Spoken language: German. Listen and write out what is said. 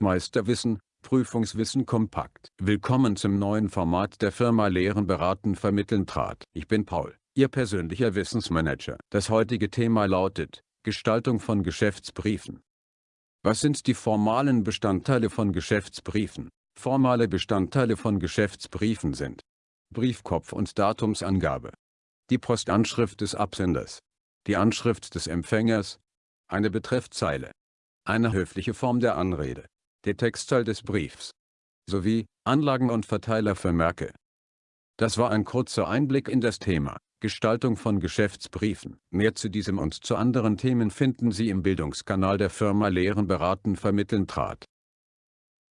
Meisterwissen, Prüfungswissen kompakt. Willkommen zum neuen Format der Firma Lehren beraten vermitteln trat. Ich bin Paul, Ihr persönlicher Wissensmanager. Das heutige Thema lautet, Gestaltung von Geschäftsbriefen. Was sind die formalen Bestandteile von Geschäftsbriefen? Formale Bestandteile von Geschäftsbriefen sind Briefkopf und Datumsangabe, die Postanschrift des Absenders, die Anschrift des Empfängers, eine Betreffzeile, eine höfliche Form der Anrede, der Textteil des Briefs, sowie Anlagen und Verteilervermerke. Das war ein kurzer Einblick in das Thema Gestaltung von Geschäftsbriefen. Mehr zu diesem und zu anderen Themen finden Sie im Bildungskanal der Firma Lehren beraten vermitteln trat.